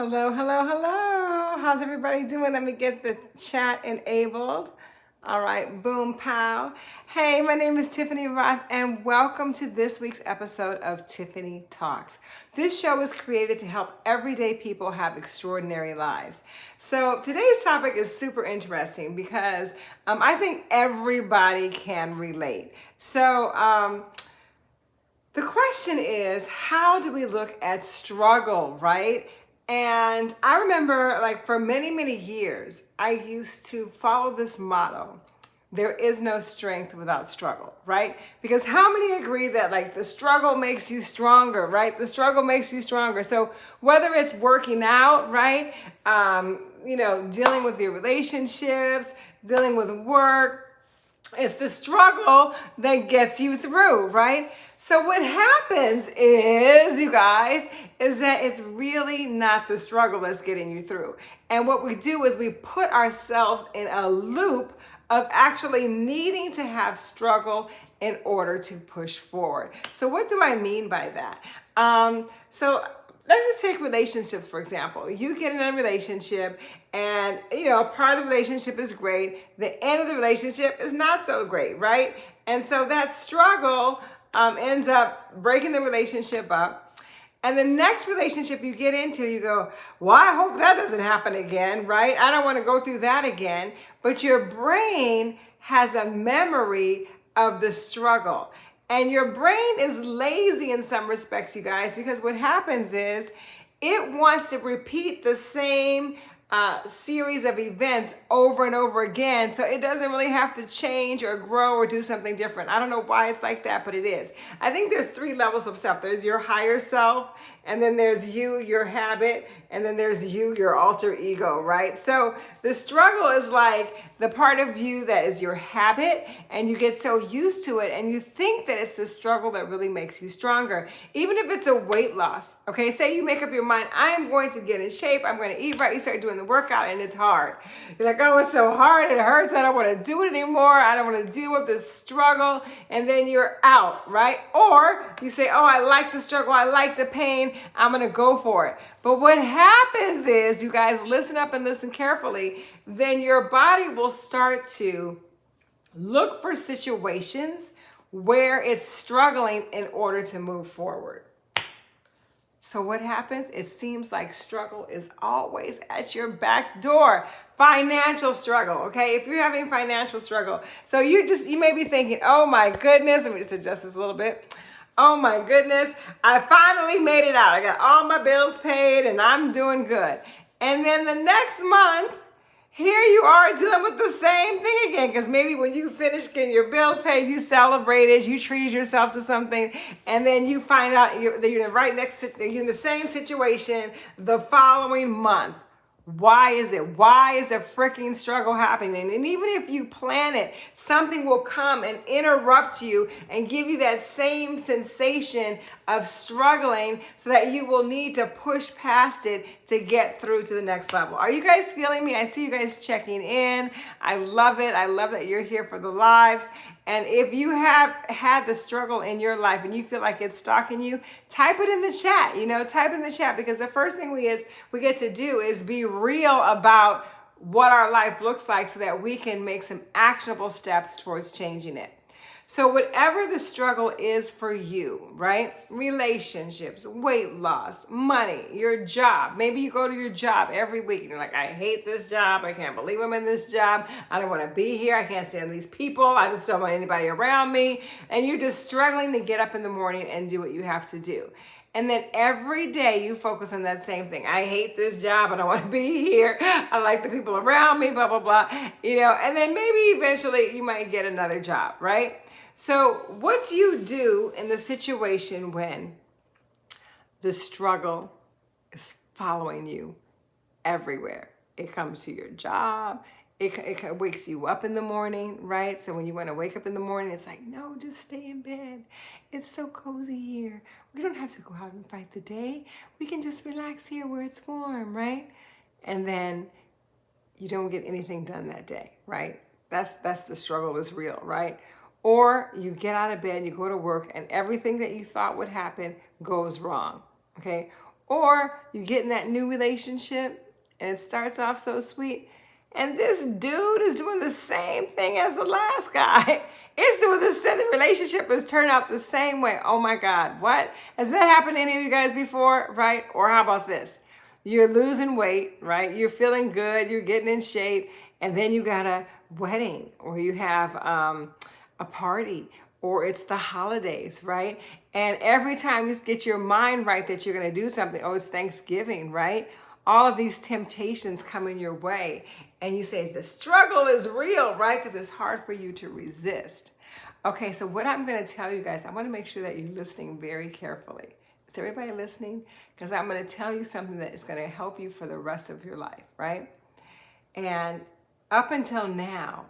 Hello, hello, hello. How's everybody doing? Let me get the chat enabled. All right, boom, pow. Hey, my name is Tiffany Roth, and welcome to this week's episode of Tiffany Talks. This show is created to help everyday people have extraordinary lives. So today's topic is super interesting because um, I think everybody can relate. So, um, the question is, how do we look at struggle, right? And I remember like for many, many years, I used to follow this motto. There is no strength without struggle, right? Because how many agree that like the struggle makes you stronger, right? The struggle makes you stronger. So whether it's working out, right? Um, you know, dealing with your relationships, dealing with work, it's the struggle that gets you through, right? So what happens is, you guys, is that it's really not the struggle that's getting you through. And what we do is we put ourselves in a loop of actually needing to have struggle in order to push forward. So what do I mean by that? Um, so let's just take relationships for example you get in a relationship and you know part of the relationship is great the end of the relationship is not so great right and so that struggle um, ends up breaking the relationship up. And the next relationship you get into, you go, well, I hope that doesn't happen again, right? I don't want to go through that again. But your brain has a memory of the struggle. And your brain is lazy in some respects, you guys, because what happens is it wants to repeat the same uh, series of events over and over again. So it doesn't really have to change or grow or do something different. I don't know why it's like that, but it is. I think there's three levels of self. There's your higher self, and then there's you, your habit, and then there's you, your alter ego, right? So the struggle is like the part of you that is your habit, and you get so used to it, and you think that it's the struggle that really makes you stronger. Even if it's a weight loss, okay? Say you make up your mind, I am going to get in shape, I'm going to eat right, you start doing the workout, and it's hard. You're like, oh, it's so hard, it hurts, I don't want to do it anymore, I don't want to deal with this struggle, and then you're out, right? Or you say, oh, I like the struggle, I like the pain, I'm going to go for it. But what happens is, you guys listen up and listen carefully, then your body will start to look for situations where it's struggling in order to move forward. So what happens? It seems like struggle is always at your back door. Financial struggle, okay? If you're having financial struggle, so you just you may be thinking, "Oh my goodness, let me just adjust this a little bit." Oh my goodness, I finally made it out. I got all my bills paid and I'm doing good. And then the next month, here you are dealing with the same thing again because maybe when you finish getting your bills paid, you celebrated, you treat yourself to something, and then you find out you're, you're right next to you're in the same situation the following month. Why is it? Why is a freaking struggle happening? And even if you plan it, something will come and interrupt you and give you that same sensation of struggling so that you will need to push past it to get through to the next level. Are you guys feeling me? I see you guys checking in. I love it. I love that you're here for the lives. And if you have had the struggle in your life and you feel like it's stalking you, type it in the chat, you know, type in the chat because the first thing we is we get to do is be real about what our life looks like so that we can make some actionable steps towards changing it. So whatever the struggle is for you, right? Relationships, weight loss, money, your job. Maybe you go to your job every week and you're like, I hate this job. I can't believe I'm in this job. I don't want to be here. I can't stand these people. I just don't want anybody around me. And you're just struggling to get up in the morning and do what you have to do. And then every day you focus on that same thing. I hate this job. I don't want to be here. I like the people around me, blah, blah, blah. You know, and then maybe eventually you might get another job, right? So, what do you do in the situation when the struggle is following you everywhere? It comes to your job, it, it wakes you up in the morning, right? So when you want to wake up in the morning, it's like, no, just stay in bed. It's so cozy here. We don't have to go out and fight the day. We can just relax here where it's warm, right? And then you don't get anything done that day, right? That's that's the struggle is real, right? Or you get out of bed, you go to work, and everything that you thought would happen goes wrong, okay? Or you get in that new relationship and it starts off so sweet. And this dude is doing the same thing as the last guy. It's doing the same. The relationship has turned out the same way. Oh my God. What? Has that happened to any of you guys before? Right? Or how about this? You're losing weight, right? You're feeling good. You're getting in shape. And then you got a wedding or you have um, a party or it's the holidays, right? And every time you get your mind right that you're going to do something, oh, it's Thanksgiving, right? All of these temptations come in your way. And you say, the struggle is real, right? Because it's hard for you to resist. Okay, so what I'm going to tell you guys, I want to make sure that you're listening very carefully. Is everybody listening? Because I'm going to tell you something that is going to help you for the rest of your life, right? And up until now,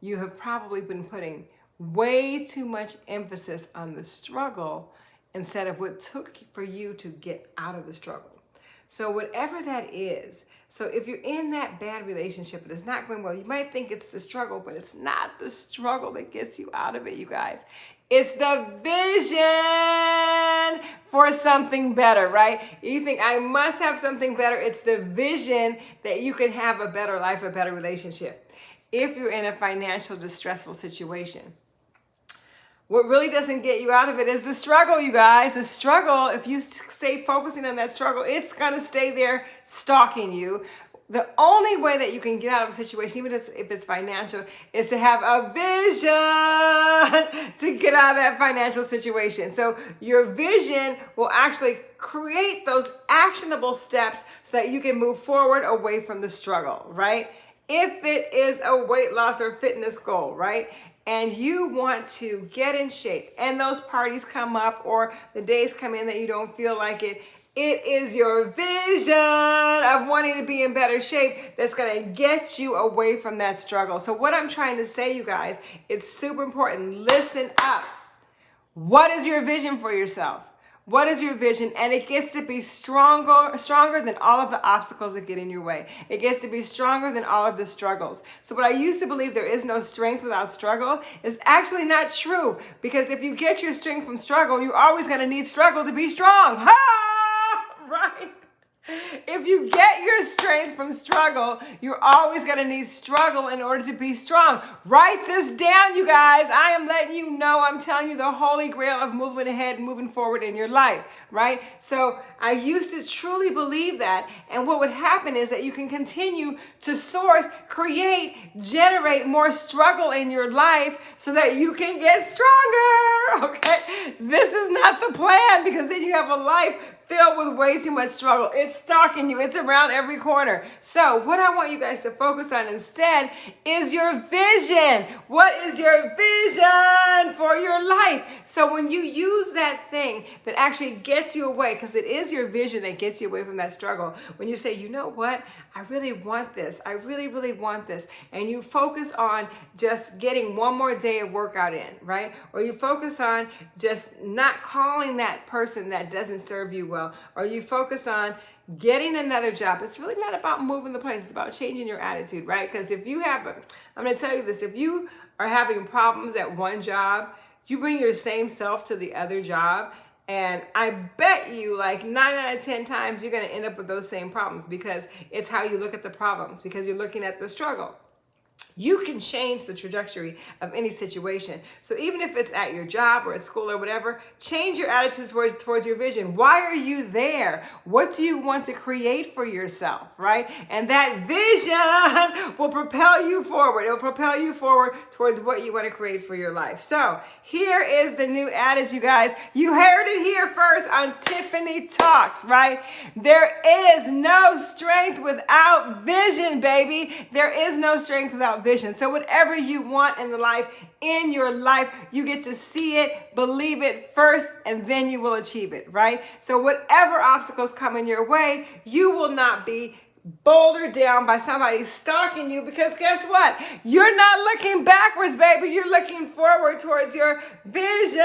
you have probably been putting way too much emphasis on the struggle instead of what took for you to get out of the struggle. So whatever that is, so if you're in that bad relationship and it's not going well, you might think it's the struggle, but it's not the struggle that gets you out of it, you guys. It's the vision for something better, right? You think I must have something better. It's the vision that you can have a better life, a better relationship. If you're in a financial distressful situation, what really doesn't get you out of it is the struggle, you guys. The struggle, if you stay focusing on that struggle, it's to stay there stalking you. The only way that you can get out of a situation, even if it's financial, is to have a vision to get out of that financial situation. So your vision will actually create those actionable steps so that you can move forward away from the struggle, right? If it is a weight loss or fitness goal, right? And you want to get in shape and those parties come up or the days come in that you don't feel like it, it is your vision of wanting to be in better shape that's going to get you away from that struggle. So what I'm trying to say, you guys, it's super important. Listen up. What is your vision for yourself? What is your vision? And it gets to be stronger, stronger than all of the obstacles that get in your way. It gets to be stronger than all of the struggles. So what I used to believe there is no strength without struggle is actually not true. Because if you get your strength from struggle, you're always going to need struggle to be strong. Ha! Right? If you get your strength from struggle, you're always going to need struggle in order to be strong. Write this down, you guys. I am letting you know, I'm telling you the holy grail of moving ahead, and moving forward in your life, right? So I used to truly believe that. And what would happen is that you can continue to source, create, generate more struggle in your life so that you can get stronger, okay? This is not the plan because then you have a life filled with way too much struggle. It's stalking you. It's around every corner. So what I want you guys to focus on instead is your vision. What is your vision for your life? So when you use that thing that actually gets you away, because it is your vision that gets you away from that struggle, when you say, you know what, I really want this. I really, really want this. And you focus on just getting one more day of workout in, right? Or you focus on just not calling that person that doesn't serve you well well, or you focus on getting another job. It's really not about moving the place. It's about changing your attitude, right? Because if you have, a, I'm going to tell you this, if you are having problems at one job, you bring your same self to the other job and I bet you like nine out of 10 times you're going to end up with those same problems because it's how you look at the problems because you're looking at the struggle. You can change the trajectory of any situation. So even if it's at your job or at school or whatever, change your attitude towards, towards your vision. Why are you there? What do you want to create for yourself, right? And that vision will propel you forward. It'll propel you forward towards what you want to create for your life. So here is the new adage, you guys. You heard it here first on Tiffany Talks, right? There is no strength without vision, baby. There is no strength without vision. So whatever you want in the life, in your life, you get to see it, believe it first, and then you will achieve it, right? So whatever obstacles come in your way, you will not be bouldered down by somebody stalking you because guess what? You're not looking backwards, baby. You're looking forward towards your vision.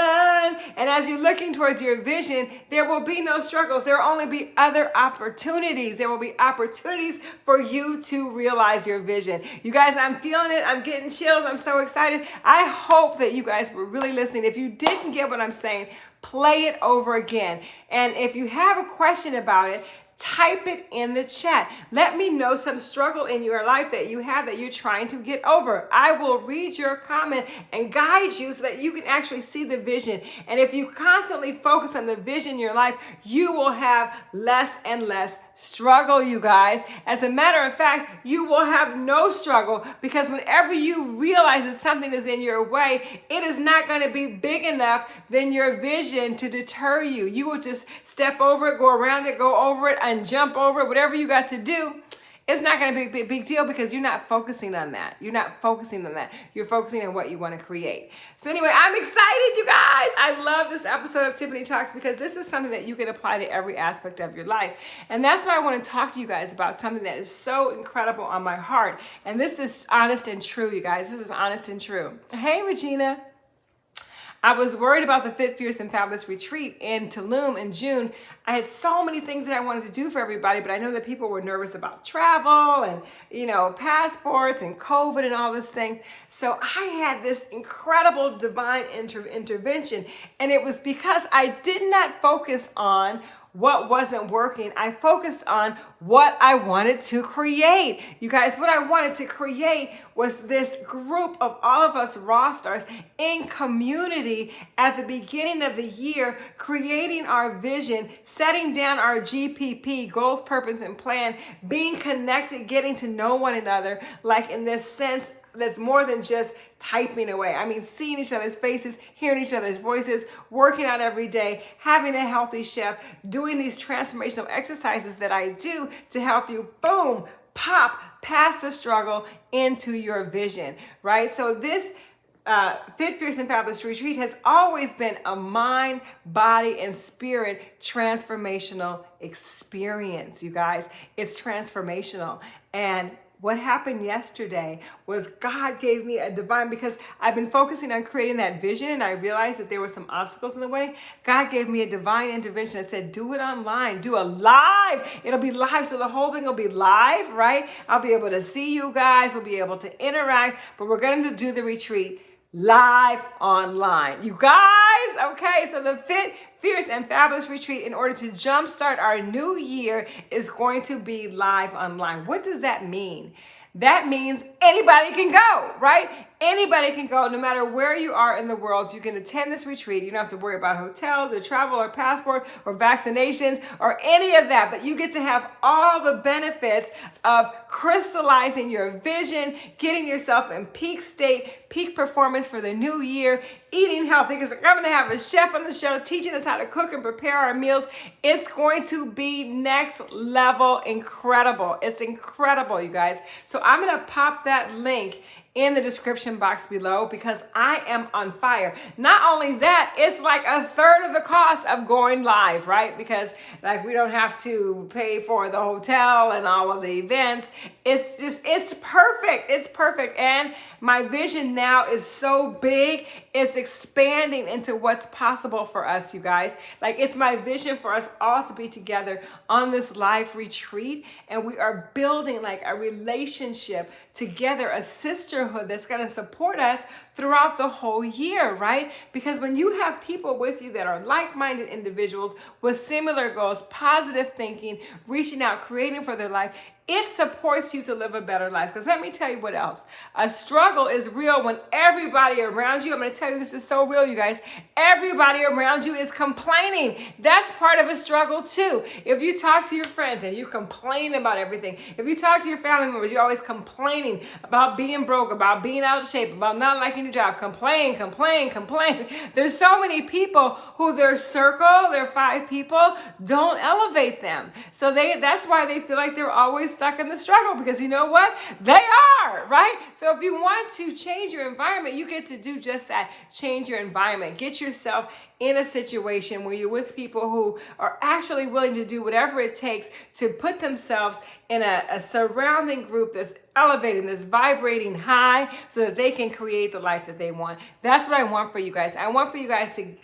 And as you're looking towards your vision, there will be no struggles. There will only be other opportunities. There will be opportunities for you to realize your vision. You guys, I'm feeling it. I'm getting chills. I'm so excited. I hope that you guys were really listening. If you didn't get what I'm saying, play it over again. And if you have a question about it, type it in the chat. Let me know some struggle in your life that you have that you're trying to get over. I will read your comment and guide you so that you can actually see the vision. And if you constantly focus on the vision in your life, you will have less and less struggle, you guys. As a matter of fact, you will have no struggle because whenever you realize that something is in your way, it is not going to be big enough than your vision to deter you. You will just step over it, go around it, go over it, and jump over it, whatever you got to do it's not going to be a big, deal because you're not focusing on that. You're not focusing on that. You're focusing on what you want to create. So anyway, I'm excited, you guys. I love this episode of Tiffany Talks because this is something that you can apply to every aspect of your life. And that's why I want to talk to you guys about something that is so incredible on my heart. And this is honest and true, you guys. This is honest and true. Hey, Regina. I was worried about the Fit, Fierce, and Fabulous retreat in Tulum in June. I had so many things that I wanted to do for everybody, but I know that people were nervous about travel and, you know, passports and COVID and all this thing. So I had this incredible divine inter intervention. And it was because I did not focus on what wasn't working. I focused on what I wanted to create. You guys, what I wanted to create was this group of all of us raw stars in community at the beginning of the year, creating our vision, setting down our GPP, goals, purpose, and plan, being connected, getting to know one another, like in this sense that's more than just typing away. I mean, seeing each other's faces, hearing each other's voices, working out every day, having a healthy chef, doing these transformational exercises that I do to help you, boom, pop past the struggle into your vision, right? So this uh, Fit, Fierce, and Fabulous Retreat has always been a mind, body, and spirit transformational experience, you guys. It's transformational. And what happened yesterday was God gave me a divine, because I've been focusing on creating that vision and I realized that there were some obstacles in the way. God gave me a divine intervention that said, do it online, do a live. It'll be live. So the whole thing will be live, right? I'll be able to see you guys. We'll be able to interact, but we're going to do the retreat live online. You guys, okay, so the Fit, Fierce, and Fabulous Retreat, in order to jumpstart our new year, is going to be live online. What does that mean? That means anybody can go, right? Anybody can go, no matter where you are in the world. You can attend this retreat. You don't have to worry about hotels or travel or passport or vaccinations or any of that, but you get to have all the benefits of crystallizing your vision, getting yourself in peak state, peak performance for the new year, eating healthy. Because I'm going to have a chef on the show teaching us how to cook and prepare our meals. It's going to be next level incredible. It's incredible, you guys. So I'm going to pop that link in the description box below because I am on fire. Not only that, it's like a third of the cost of going live, right? Because like we don't have to pay for the hotel and all of the events. It's just, it's perfect. It's perfect. And my vision now is so big, it's expanding into what's possible for us, you guys. Like it's my vision for us all to be together on this live retreat. And we are building like a relationship together, a sisterhood that's going to support us throughout the whole year, right? Because when you have people with you that are like-minded individuals with similar goals, positive thinking, reaching out, creating for their life, it supports you to live a better life. Because let me tell you what else. A struggle is real when everybody around you, I'm going to tell you this is so real, you guys. Everybody around you is complaining. That's part of a struggle too. If you talk to your friends and you complain about everything, if you talk to your family members, you're always complaining about being broke, about being out of shape, about not liking your job, complain, complain, complain. There's so many people who their circle, their five people, don't elevate them. So they that's why they feel like they're always stuck in the struggle because you know what? They are, right? So if you want to change your environment, you get to do just that. Change your environment. Get yourself in a situation where you're with people who are actually willing to do whatever it takes to put themselves in a, a surrounding group that's elevating, that's vibrating high so that they can create the life that they want. That's what I want for you guys. I want for you guys to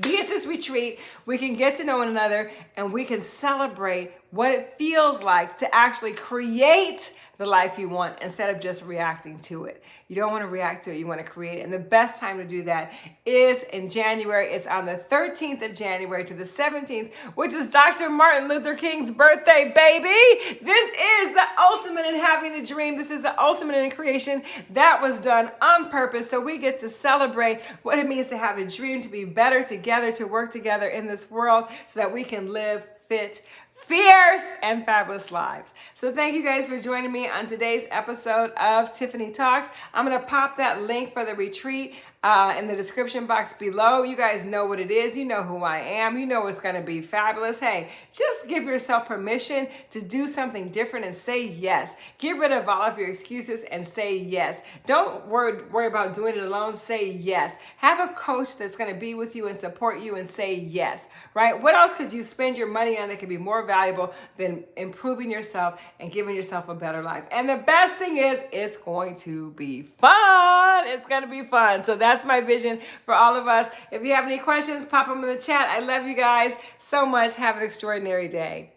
be at this retreat. We can get to know one another and we can celebrate what it feels like to actually create the life you want instead of just reacting to it. You don't want to react to it, you want to create it. And the best time to do that is in January. It's on the 13th of January to the 17th, which is Dr. Martin Luther King's birthday, baby. This is the ultimate in having a dream. This is the ultimate in creation that was done on purpose. So we get to celebrate what it means to have a dream, to be better together, to work together in this world so that we can live fit fierce and fabulous lives. So thank you guys for joining me on today's episode of Tiffany Talks. I'm going to pop that link for the retreat uh, in the description box below. You guys know what it is. You know who I am. You know it's going to be fabulous. Hey, just give yourself permission to do something different and say yes. Get rid of all of your excuses and say yes. Don't worry, worry about doing it alone. Say yes. Have a coach that's going to be with you and support you and say yes, right? What else could you spend your money on that could be more valuable than improving yourself and giving yourself a better life? And the best thing is it's going to be fun. It's going to be fun. So that's my vision for all of us. If you have any questions, pop them in the chat. I love you guys so much. Have an extraordinary day.